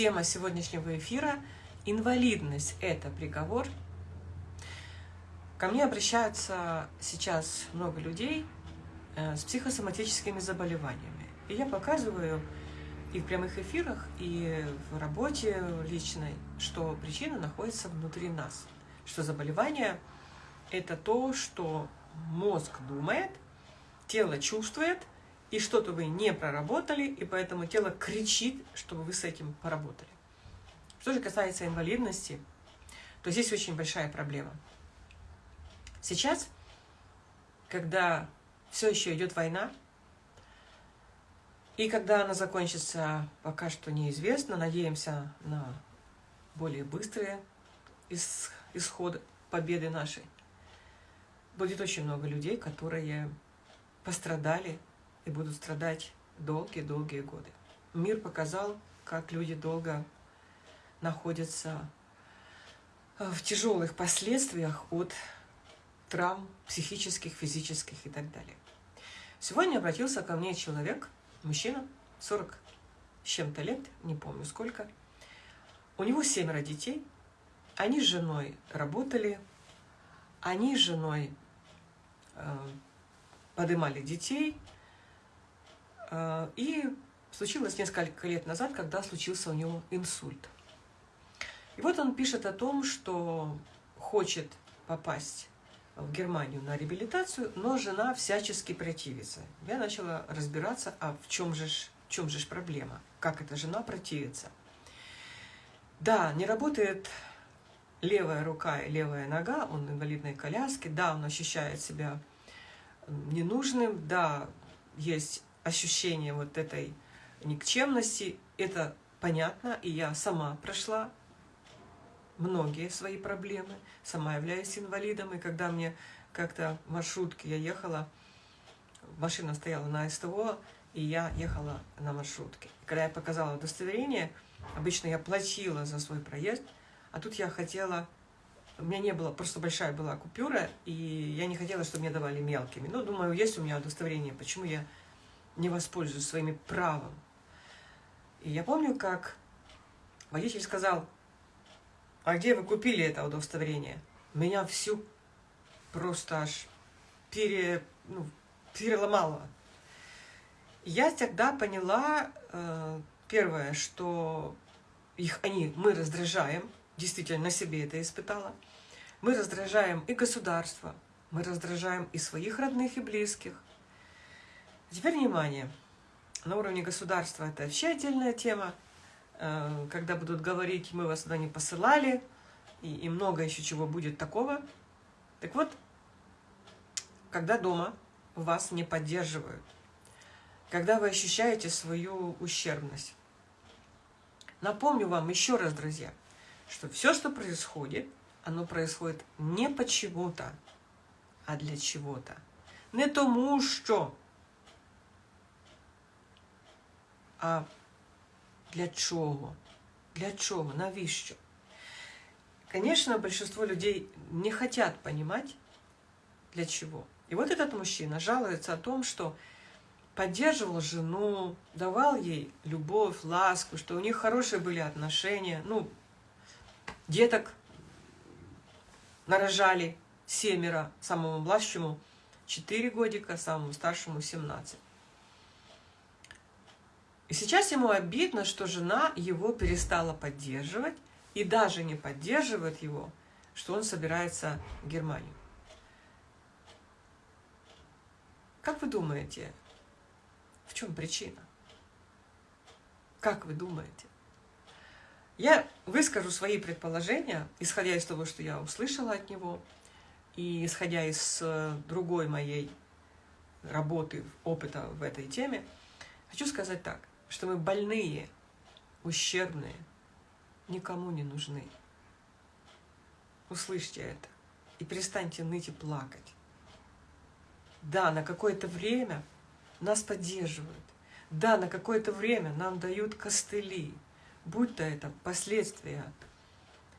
Тема сегодняшнего эфира – инвалидность – это приговор. Ко мне обращаются сейчас много людей э, с психосоматическими заболеваниями. И я показываю и в прямых эфирах, и в работе личной, что причина находится внутри нас. Что заболевание – это то, что мозг думает, тело чувствует, и что-то вы не проработали, и поэтому тело кричит, чтобы вы с этим поработали. Что же касается инвалидности, то здесь очень большая проблема. Сейчас, когда все еще идет война, и когда она закончится, пока что неизвестно, надеемся на более быстрые исход победы нашей, будет очень много людей, которые пострадали и будут страдать долгие-долгие годы. Мир показал, как люди долго находятся в тяжелых последствиях от травм психических, физических и так далее. Сегодня обратился ко мне человек, мужчина, 40 с чем-то лет, не помню сколько. У него семеро детей, они с женой работали, они с женой э, подымали детей, э, и случилось несколько лет назад, когда случился у него инсульт. И вот он пишет о том, что хочет попасть в Германию на реабилитацию, но жена всячески противится. Я начала разбираться, а в чем же, в чем же проблема, как эта жена противится. Да, не работает левая рука и левая нога, он в инвалидной коляске, да, он ощущает себя ненужным, да, есть ощущение вот этой никчемности, это понятно, и я сама прошла многие свои проблемы, сама являюсь инвалидом, и когда мне как-то в маршрутке я ехала, машина стояла на СТО, и я ехала на маршрутке. И когда я показала удостоверение, обычно я платила за свой проезд, а тут я хотела, у меня не было, просто большая была купюра, и я не хотела, чтобы мне давали мелкими. Ну, думаю, есть у меня удостоверение, почему я не воспользуюсь своим правом. И я помню, как водитель сказал, а где вы купили это удостоверение? Меня всю просто аж пере, ну, переломало. Я тогда поняла, э, первое, что их они, мы раздражаем, действительно на себе это испытала, мы раздражаем и государство, мы раздражаем и своих родных и близких. Теперь внимание, на уровне государства это вообще отдельная тема, Э, когда будут говорить, мы вас сюда не посылали, и, и много еще чего будет такого. Так вот, когда дома вас не поддерживают, когда вы ощущаете свою ущербность. Напомню вам еще раз, друзья, что все, что происходит, оно происходит не почему-то, а для чего-то. Не тому, что, а для чого? Для чого? Навіщо? Конечно, большинство людей не хотят понимать, для чего. И вот этот мужчина жалуется о том, что поддерживал жену, давал ей любовь, ласку, что у них хорошие были отношения. Ну, деток нарожали семеро, самому младшему 4 годика, самому старшему 17. И сейчас ему обидно, что жена его перестала поддерживать и даже не поддерживает его, что он собирается в Германию. Как вы думаете, в чем причина? Как вы думаете? Я выскажу свои предположения, исходя из того, что я услышала от него, и исходя из э, другой моей работы, опыта в этой теме, хочу сказать так что мы больные, ущербные, никому не нужны. Услышьте это и перестаньте ныть и плакать. Да, на какое-то время нас поддерживают. Да, на какое-то время нам дают костыли, будь то это последствия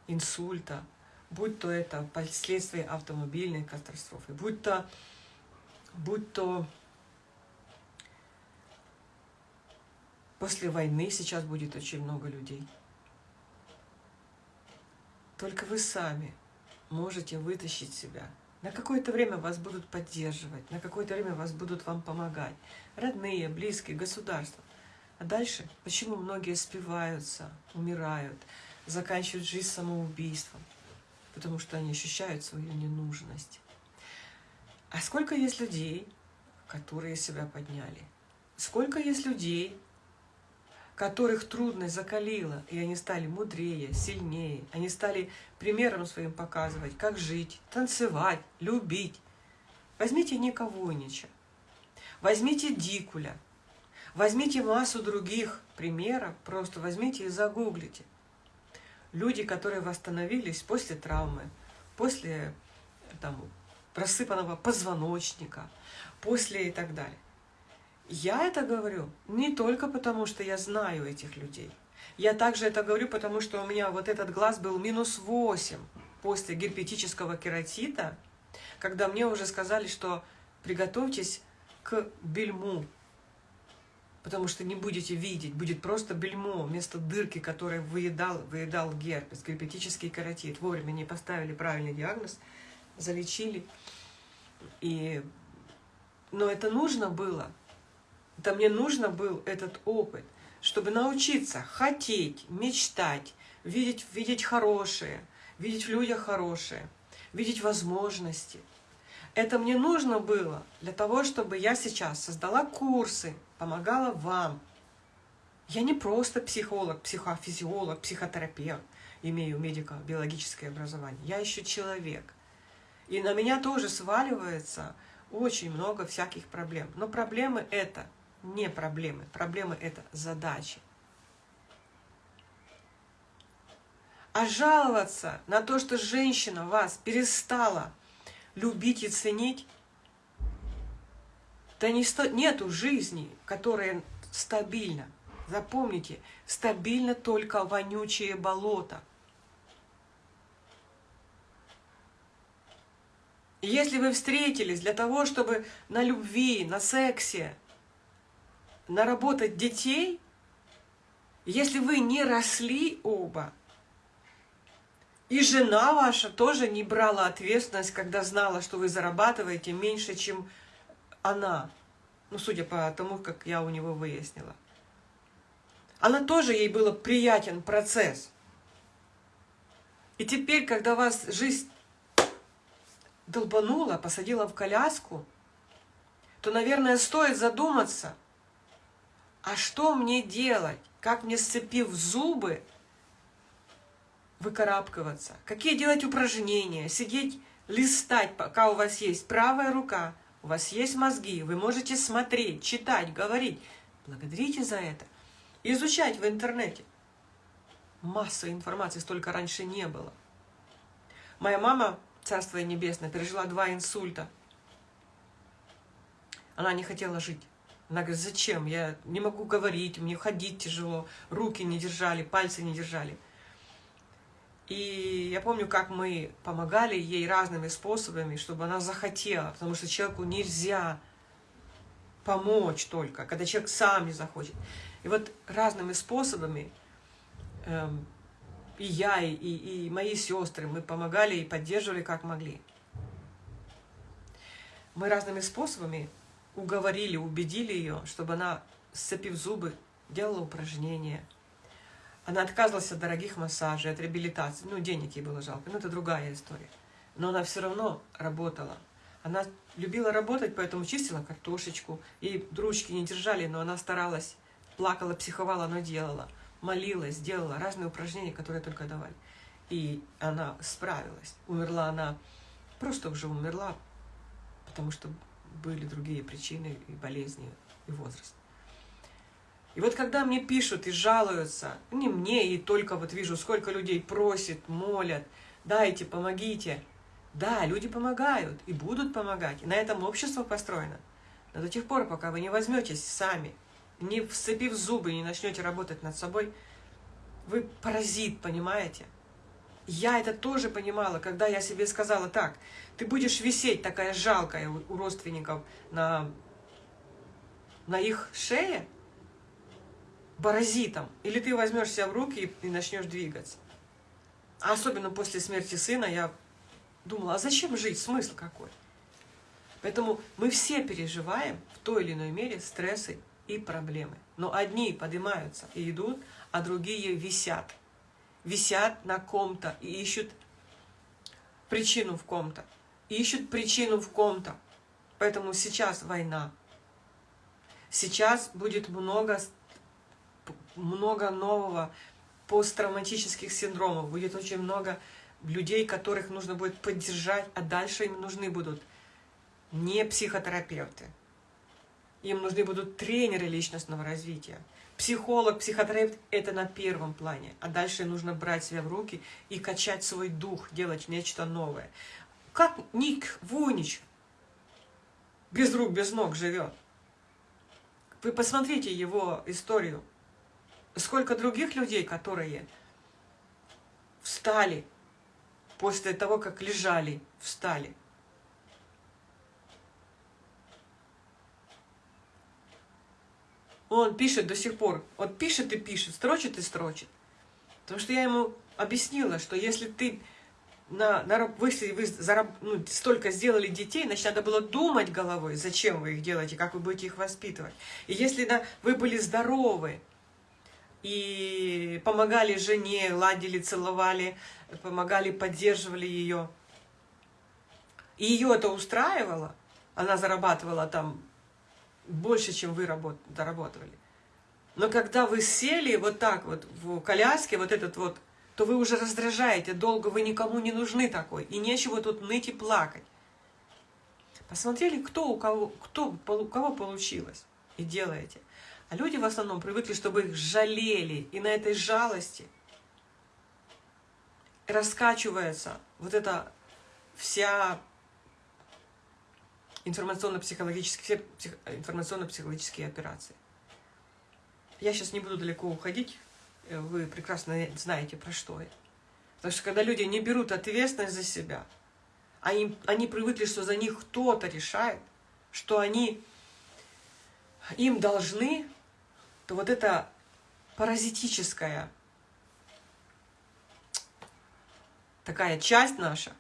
инсульта, будь то это последствия автомобильной катастрофы, будь то, будь то После войны сейчас будет очень много людей. только вы сами можете вытащить себя. На какое-то время вас будут поддерживать, на какое-то время вас будут вам помогать. Родные, близкие, государство. А дальше, почему многие спиваются, умирают, заканчивают жизнь самоубийством? Потому что они ощущают свою ненужность. А сколько есть людей, которые себя подняли? Сколько есть людей, которых трудность закалила, и они стали мудрее, сильнее, они стали примером своим показывать, как жить, танцевать, любить. Возьмите Никовойнича, возьмите Дикуля, возьмите массу других примеров, просто возьмите и загуглите. Люди, которые восстановились после травмы, после там, просыпанного позвоночника, после и так далее. Я это говорю не только потому, что я знаю этих людей. Я также это говорю, потому что у меня вот этот глаз был минус 8 после герпетического кератита, когда мне уже сказали, что приготовьтесь к бельму, потому что не будете видеть, будет просто бельмо вместо дырки, которая выедал, выедал герпес, герпетический кератит. Вовремя не поставили правильный диагноз, залечили. И... Но это нужно было, да мне нужно был этот опыт, чтобы научиться хотеть, мечтать, видеть, видеть хорошее, видеть в людях хорошее, видеть возможности. Это мне нужно было для того, чтобы я сейчас создала курсы, помогала вам. Я не просто психолог, психофизиолог, психотерапевт, имею медико-биологическое образование. Я еще человек. И на меня тоже сваливается очень много всяких проблем. Но проблемы это – не проблемы. Проблемы – это задачи. А жаловаться на то, что женщина вас перестала любить и ценить, да не сто... нету жизни, которая стабильна. Запомните, стабильно только вонючее болото. Если вы встретились для того, чтобы на любви, на сексе, наработать детей, если вы не росли оба, и жена ваша тоже не брала ответственность, когда знала, что вы зарабатываете меньше, чем она. Ну, судя по тому, как я у него выяснила. Она тоже, ей было приятен процесс. И теперь, когда вас жизнь долбанула, посадила в коляску, то, наверное, стоит задуматься, а что мне делать? Как мне, сцепив зубы, выкарабкиваться? Какие делать упражнения? Сидеть, листать, пока у вас есть правая рука, у вас есть мозги, вы можете смотреть, читать, говорить. Благодарите за это. Изучать в интернете. Масса информации столько раньше не было. Моя мама, Царство Небесное, пережила два инсульта. Она не хотела жить. Она говорит, зачем? Я не могу говорить, мне ходить тяжело, руки не держали, пальцы не держали. И я помню, как мы помогали ей разными способами, чтобы она захотела, потому что человеку нельзя помочь только, когда человек сам не захочет. И вот разными способами эм, и я, и, и мои сестры, мы помогали и поддерживали, как могли. Мы разными способами уговорили, убедили ее, чтобы она, сцепив зубы, делала упражнения. Она отказывалась от дорогих массажей, от реабилитации. Ну, денег ей было жалко, но это другая история. Но она все равно работала. Она любила работать, поэтому чистила картошечку. И ручки не держали, но она старалась, плакала, психовала, но делала. Молилась, делала разные упражнения, которые только давали. И она справилась. Умерла она, просто уже умерла, потому что были другие причины и болезни, и возраст. И вот когда мне пишут и жалуются, не мне, и только вот вижу, сколько людей просит, молят, дайте, помогите. Да, люди помогают и будут помогать. И на этом общество построено. Но до тех пор, пока вы не возьметесь сами, не вцепив зубы, не начнете работать над собой, вы паразит, понимаете? Я это тоже понимала, когда я себе сказала, так, ты будешь висеть такая жалкая у родственников на, на их шее, паразитом, или ты возьмешь себя в руки и, и начнешь двигаться. особенно после смерти сына, я думала, а зачем жить, смысл какой? Поэтому мы все переживаем в той или иной мере стрессы и проблемы. Но одни поднимаются и идут, а другие висят. Висят на ком-то и ищут причину в ком-то. Ищут причину в ком-то. Поэтому сейчас война. Сейчас будет много, много нового посттравматических синдромов. Будет очень много людей, которых нужно будет поддержать, а дальше им нужны будут не психотерапевты. Им нужны будут тренеры личностного развития. Психолог, психотерапевт – это на первом плане. А дальше нужно брать себя в руки и качать свой дух, делать нечто новое. Как Ник Вунич без рук, без ног живет. Вы посмотрите его историю. Сколько других людей, которые встали после того, как лежали, встали. Он пишет до сих пор. Вот пишет и пишет, строчит и строчит. Потому что я ему объяснила, что если ты на, на, вы, вы зараб, ну, столько сделали детей, значит, надо было думать головой, зачем вы их делаете, как вы будете их воспитывать. И если да, вы были здоровы, и помогали жене, ладили, целовали, помогали, поддерживали ее, и ее это устраивало, она зарабатывала там больше, чем вы работ, доработали. Но когда вы сели вот так вот в коляске, вот этот вот, то вы уже раздражаете, долго вы никому не нужны такой, и нечего тут ныть и плакать. Посмотрели, кто у кого, кто, у кого получилось, и делаете. А люди в основном привыкли, чтобы их жалели, и на этой жалости раскачивается вот эта вся информационно-психологические информационно-психологические операции. Я сейчас не буду далеко уходить, э, вы прекрасно знаете, про что я. Потому что когда люди не берут ответственность за себя, а им, они привыкли, что за них кто-то решает, что они им должны, то вот эта паразитическая такая часть наша,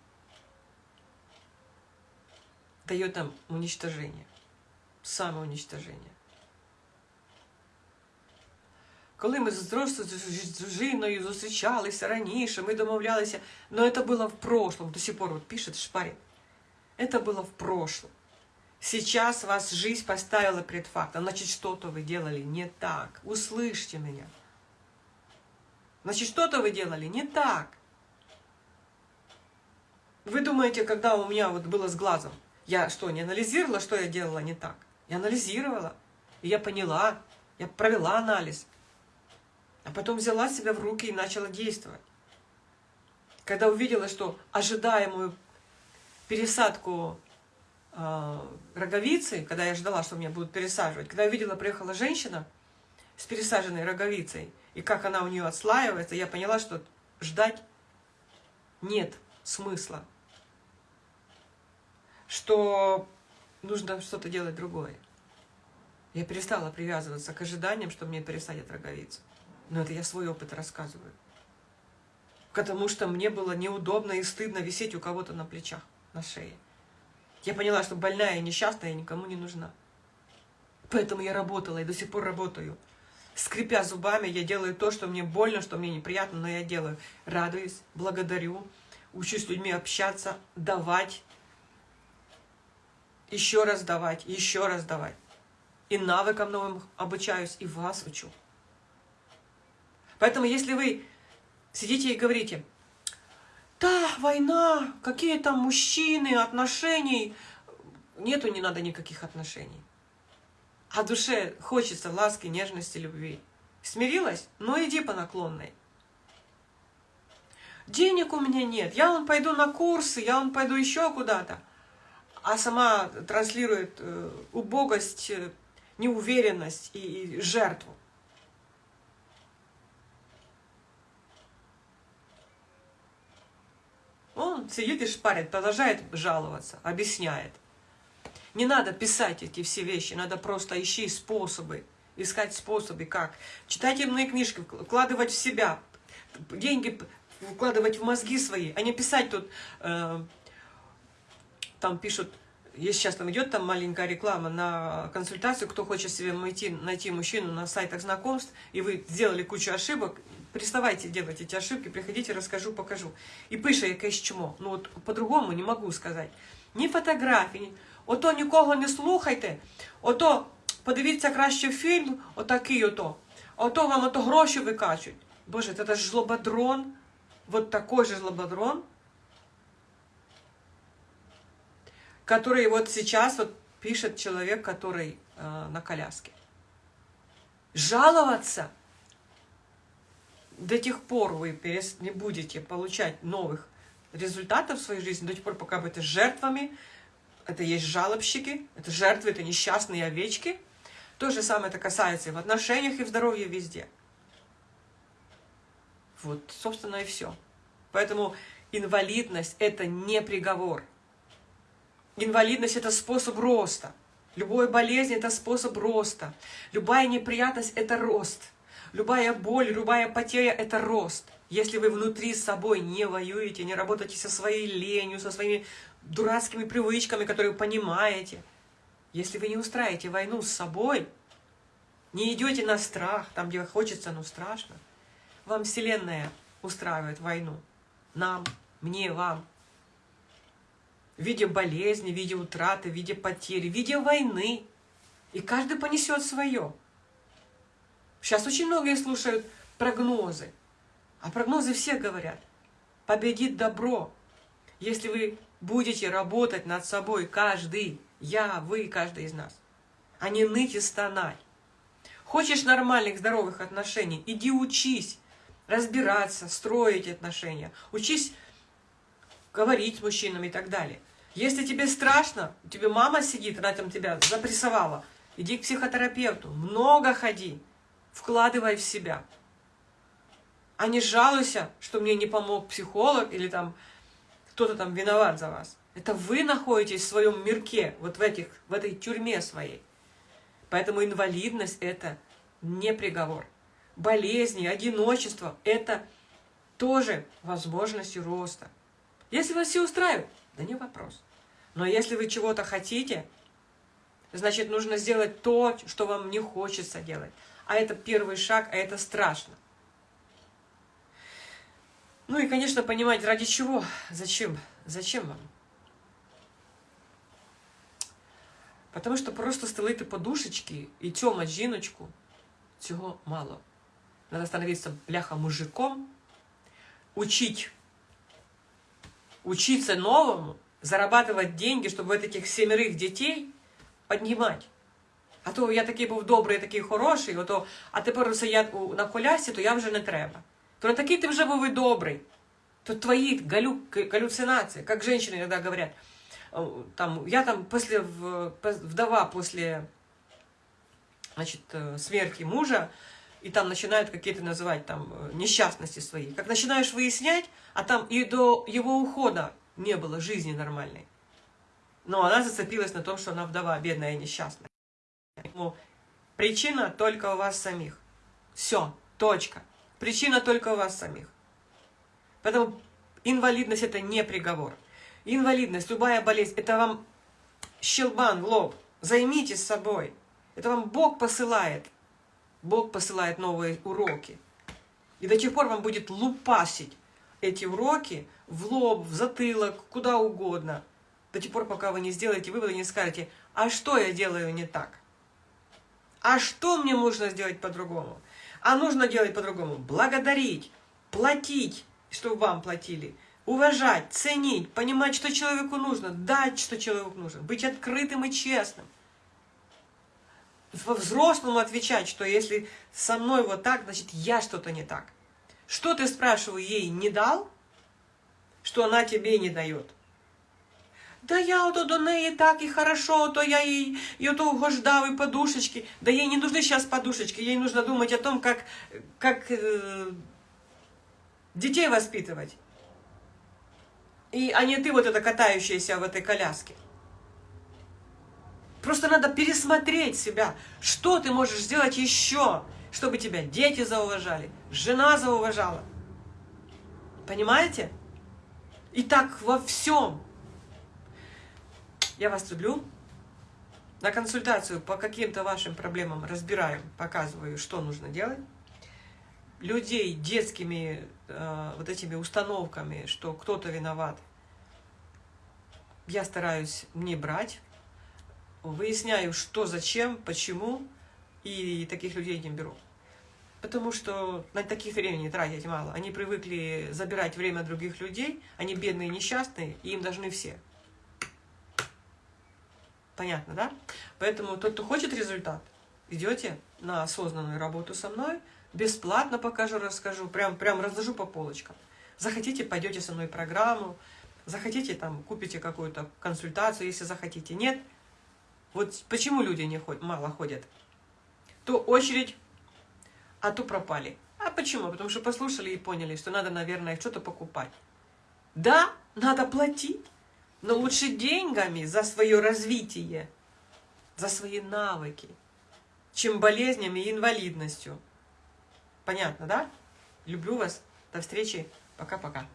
дает нам уничтожение, самоуничтожение. Коли ми з дружиною зустрічалися раніше, ми домовлялися, но это было в прошлом, до сих пор вот пишет Шпарин. Это было в прошлом. Сейчас вас жизнь поставила пред фактом, значит, что-то вы делали не так. Услышьте меня. Значит, что-то вы делали не так. Вы думаете, когда у меня вот было с глазом, я что, не анализировала, что я делала не так? Я анализировала, и я поняла, я провела анализ. А потом взяла себя в руки и начала действовать. Когда увидела, что ожидаемую пересадку э, роговицы, когда я ждала, что меня будут пересаживать, когда увидела, приехала женщина с пересаженной роговицей, и как она у нее отслаивается, я поняла, что ждать нет смысла что нужно что-то делать другое. Я перестала привязываться к ожиданиям, что мне пересадят роговицу. Но это я свой опыт рассказываю. Потому что мне было неудобно и стыдно висеть у кого-то на плечах, на шее. Я поняла, что больная и несчастная никому не нужна. Поэтому я работала и до сих пор работаю. Скрипя зубами, я делаю то, что мне больно, что мне неприятно, но я делаю. Радуюсь, благодарю, учусь с людьми общаться, давать, еще раз давать, еще раз давать. И навыкам новым обучаюсь, и вас учу. Поэтому если вы сидите и говорите, да, война, какие там мужчины, отношений, нету, не надо никаких отношений. А душе хочется ласки, нежности, любви. Смирилась? Ну иди по наклонной. Денег у меня нет, я вон пойду на курсы, я вон пойду еще куда-то а сама транслирует э, убогость, э, неуверенность и, жертву. Он сидит и шпарит, продолжает жаловаться, объясняет. Не надо писать эти все вещи, надо просто ищи способы, искать способы, как. Читать умные книжки, вкладывать в себя. Деньги вкладывать в мозги свои, а не писать тут, э, там пишут, если сейчас там идет там маленькая реклама на консультацию, кто хочет себе найти, найти мужчину на сайтах знакомств, и вы сделали кучу ошибок, переставайте делать эти ошибки, приходите, расскажу, покажу. І пише якесь чмо. Ну от по-другому не могу сказать. Ні фотографії, ні... ото нікого не слухайте, ото подивіться краще фільм, отакий ото. Ото вам ото гроші викачуть. Боже, це ж жлободрон, вот такой же жлободрон, который вот сейчас вот пишет человек, который э, на коляске. Жаловаться до тех пор вы не будете получать новых результатов в своей жизни, до тех пор, пока вы будете жертвами, это есть жалобщики, это жертвы, это несчастные овечки. То же самое это касается и в отношениях, и в здоровье везде. Вот, собственно, и все. Поэтому инвалидность – это не приговор. Инвалидность – это способ роста. Любая болезнь – это способ роста. Любая неприятность – это рост. Любая боль, любая потеря – это рост. Если вы внутри с собой не воюете, не работаете со своей ленью, со своими дурацкими привычками, которые вы понимаете, если вы не устраиваете войну с собой, не идете на страх, там, где хочется, но страшно, вам Вселенная устраивает войну. Нам, мне, вам. В виде болезни, в виде утраты, в виде потери, в виде войны. И каждый понесет свое. Сейчас очень многие слушают прогнозы. А прогнозы все говорят, победит добро. Если вы будете работать над собой, каждый, я, вы, каждый из нас, а не ныть и стонать. Хочешь нормальных, здоровых отношений, иди учись разбираться, строить отношения, учись говорить с мужчинами и так далее. Если тебе страшно, у тебя мама сидит, она там тебя запрессовала, иди к психотерапевту, много ходи вкладывай в себя. А не жалуйся, что мне не помог психолог или там кто-то там виноват за вас. Это вы находитесь в своем мирке, вот в, этих, в этой тюрьме своей. Поэтому инвалидность – это не приговор. Болезни, одиночество – это тоже возможности роста. Если вас все устраивает, да не вопрос. Но если вы чего-то хотите, значит, нужно сделать то, что вам не хочется делать а это первый шаг, а это страшно. Ну и, конечно, понимать, ради чего, зачем, зачем вам. Потому що просто стелити подушечки і тьомать жіночку, цього мало. Надо становиться бляха мужиком, учить, учиться новому, зарабатывать деньги, чтобы вот этих семерых детей поднимать. А то я такий був добрий, такий хороший, ото, а тепер усе я на колясці, то я вже не треба. То не такий ти вже був і добрий. То твои галю, галлюцинации, как женщины иногда говорят. Там, я там после, вдова после значит, смерти мужа, и там начинают какие-то называть там э, несчастности свои. Как начинаешь выяснять, а там и до его ухода не было жизни нормальной. Но она зацепилась на том, что она вдова, бедная и несчастная. Причина только у вас самих. Все, точка. Причина только у вас самих. Поэтому инвалидность это не приговор. Инвалидность, любая болезнь, это вам щелбан в лоб. Займитесь собой. Это вам Бог посылает. Бог посылает новые уроки. И до тех пор вам будет лупасить эти уроки в лоб, в затылок, куда угодно. До тех пор, пока вы не сделаете выводы, не скажете, а что я делаю не так? А что мне нужно сделать по-другому? А нужно делать по-другому. Благодарить, платить, чтобы вам платили. Уважать, ценить, понимать, что человеку нужно, дать, что человеку нужно. Быть открытым и честным. Взрослому отвечать, что если со мной вот так, значит я что-то не так. Что ты, спрашиваю, ей не дал, что она тебе не дает? Да я ото до неї так и хорошо, то я ей и ото угождав, и подушечки. Да ей не нужны сейчас подушечки, ей нужно думать о том, как, как э, детей воспитывать. И, а не ты вот это катающаяся в этой коляске. Просто надо пересмотреть себя. Что ты можешь сделать еще, чтобы тебя дети зауважали, жена зауважала. Понимаете? И так во всем. Я вас люблю. На консультацию по каким-то вашим проблемам разбираем, показываю, что нужно делать. Людей детскими э, вот этими установками, что кто-то виноват, я стараюсь не брать. Выясняю, что, зачем, почему, и таких людей не беру. Потому что на таких времени тратить мало. Они привыкли забирать время других людей, они бедные, несчастные, и им должны все. Понятно, да? Поэтому тот, кто хочет результат, идете на осознанную работу со мной, бесплатно покажу, расскажу, прям, прям разложу по полочкам. Захотите, пойдете со мной программу, захотите, там, купите какую-то консультацию, если захотите. Нет. Вот почему люди не ходят, мало ходят. То очередь, а то пропали. А почему? Потому что послушали и поняли, что надо, наверное, что-то покупать. Да, надо платить но лучше деньгами за свое развитие, за свои навыки, чем болезнями и инвалидностью. Понятно, да? Люблю вас. До встречи. Пока-пока.